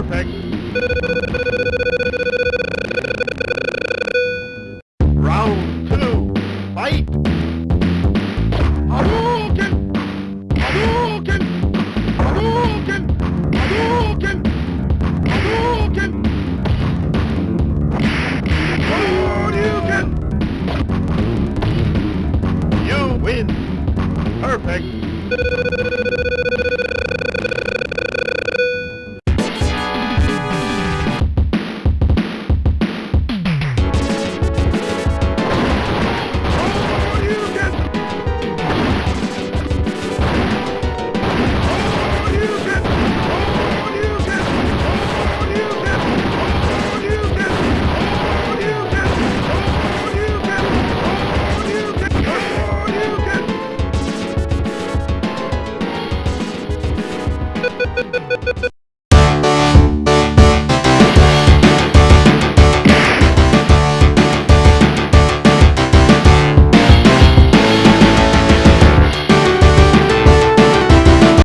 Perfect.